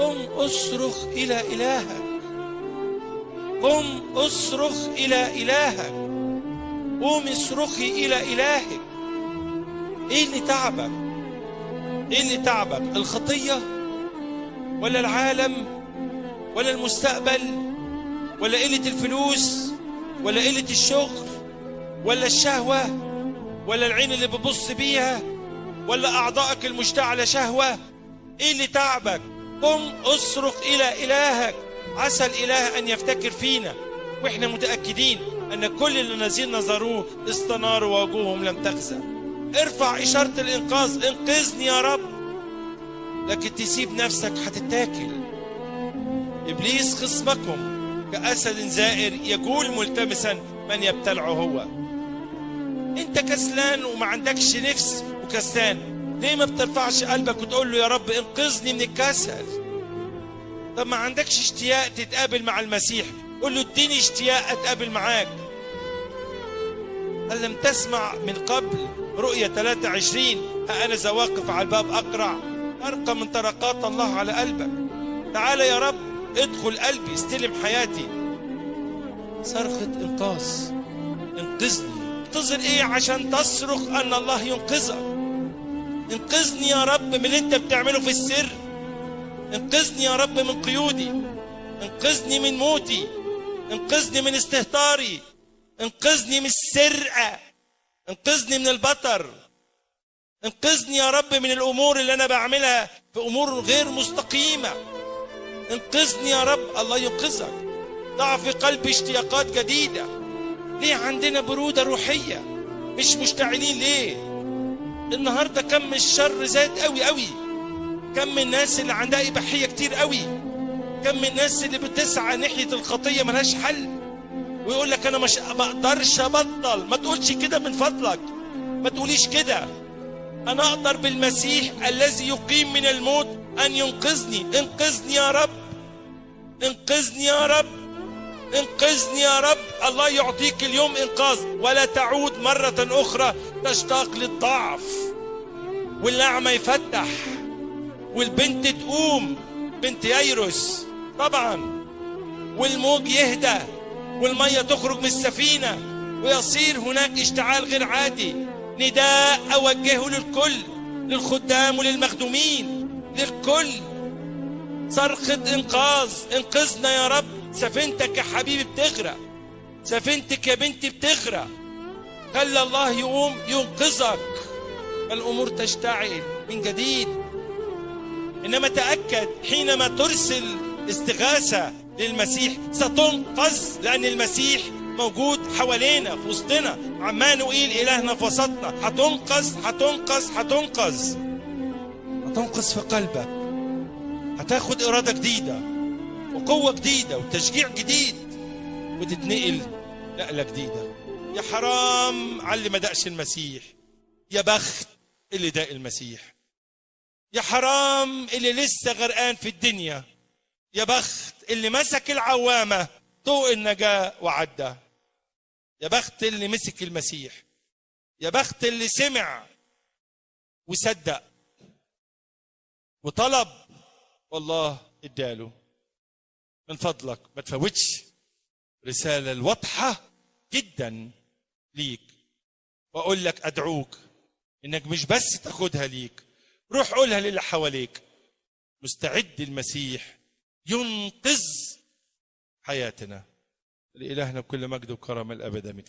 قم أصرخ إلى إلهك. قم أصرخ إلى إلهك. قوم اصرخي إلى إلهك. إيه اللي تعبك. إيه اللي تعبك. الخطية ولا العالم ولا المستقبل ولا قلة الفلوس ولا قلة الشغل ولا الشهوة ولا العين اللي بتبص بيها ولا أعضائك المشتعله شهوة. إيه اللي تعبك. قم اصرخ إلى إلهك. عسى الإله أن يفتكر فينا. وإحنا متأكدين أن كل الذين نظروه استناروا ووجوههم لم تخزى. ارفع إشارة الإنقاذ. إنقذني يا رب. لكن تسيب نفسك هتتاكل. إبليس خصمكم. كأسد زائر يجول ملتمسا من يبتلعه هو. أنت كسلان وما عندكش نفس وكسلان. ليه ما بترفعش قلبك وتقول له يا رب انقذني من الكسل؟ طب ما عندكش اشتياق تتقابل مع المسيح. قول له اديني اشتياق اتقابل معاك. هل لم تسمع من قبل. رؤية 23 ها أنا ذا واقف على الباب أقرع. أرقى من طرقات الله على قلبك. تعال يا رب ادخل قلبي استلم حياتي. صرخة إنقاذ انقذني. انتظر إيه عشان تصرخ أن الله ينقذك؟ انقذني يا رب من اللي انت بتعمله في السر. انقذني يا رب من قيودي. انقذني من موتي. انقذني من استهتاري. انقذني من السرقة انقذني من البطر. انقذني يا رب من الأمور اللي أنا بعملها في أمور غير مستقيمة. انقذني يا رب. الله ينقذك. ضع في قلبي اشتياقات جديدة. ليه عندنا برودة روحية؟ مش مشتعلين ليه؟ النهاردة كم الشر زاد قوي قوي. كم الناس اللي عندها إباحية كتير قوي. كم الناس اللي بتسعى ناحية الخطية ملهاش حل. ويقول لك أنا مش ما أقدرش أبطل. ما تقولش كده من فضلك. ما تقوليش كده. أنا أقدر بالمسيح الذي يقيم من الموت أن ينقذني. انقذني يا رب. انقذني يا رب. انقذني يا رب. الله يعطيك اليوم إنقاذ. ولا تعود مرة أخرى تشتاق للضعف والاعمى يفتح والبنت تقوم بنت ييروس طبعا والموج يهدى والمية تخرج من السفينة ويصير هناك اشتعال غير عادي. نداء أوجهه للكل للخدام وللمخدومين للكل. صرخة إنقاذ إنقذنا يا رب. سفينتك يا حبيبي بتغرق سفينتك يا بنتي بتغرق. خلى الله يقوم ينقذك. الأمور تشتعل من جديد. إنما تأكد حينما ترسل استغاثة للمسيح ستنقذ لأن المسيح موجود حوالينا في وسطنا. عمانوئيل إلهنا في وسطنا. هتنقذ هتنقذ هتنقذ. هتنقذ في قلبك. هتاخد إرادة جديدة وقوة جديدة وتشجيع جديد وتتنقل نقلة جديدة. يا حرام على اللي ما دقش المسيح. يا بخت اللي داق المسيح. يا حرام اللي لسه غرقان في الدنيا. يا بخت اللي مسك العوامة طوق النجاة وعدى. يا بخت اللي مسك المسيح. يا بخت اللي سمع وصدق وطلب. والله اداله. من فضلك. ما تفوتش. رسالة الواضحة جدا. ليك. وأقول لك أدعوك إنك مش بس تاخدها ليك روح قولها للي حواليك. مستعد المسيح ينقذ حياتنا. لإلهنا بكل مجد وكرم الأبد آمين.